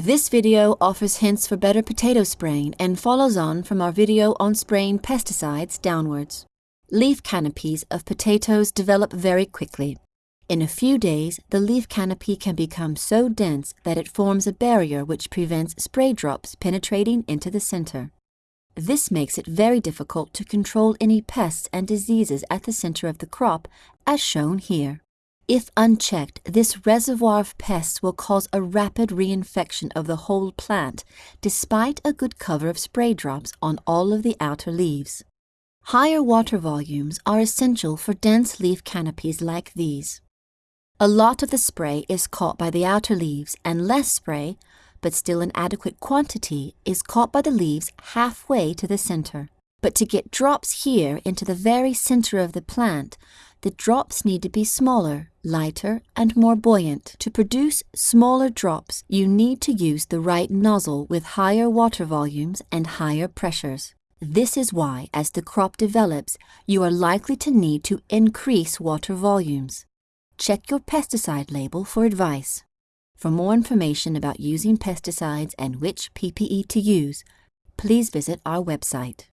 This video offers hints for better potato spraying and follows on from our video on spraying pesticides downwards. Leaf canopies of potatoes develop very quickly. In a few days, the leaf canopy can become so dense that it forms a barrier which prevents spray drops penetrating into the center. This makes it very difficult to control any pests and diseases at the center of the crop, as shown here. If unchecked, this reservoir of pests will cause a rapid reinfection of the whole plant, despite a good cover of spray drops on all of the outer leaves. Higher water volumes are essential for dense leaf canopies like these. A lot of the spray is caught by the outer leaves and less spray, but still an adequate quantity, is caught by the leaves halfway to the center. But to get drops here into the very center of the plant, the drops need to be smaller, lighter, and more buoyant. To produce smaller drops, you need to use the right nozzle with higher water volumes and higher pressures. This is why, as the crop develops, you are likely to need to increase water volumes. Check your pesticide label for advice. For more information about using pesticides and which PPE to use, please visit our website.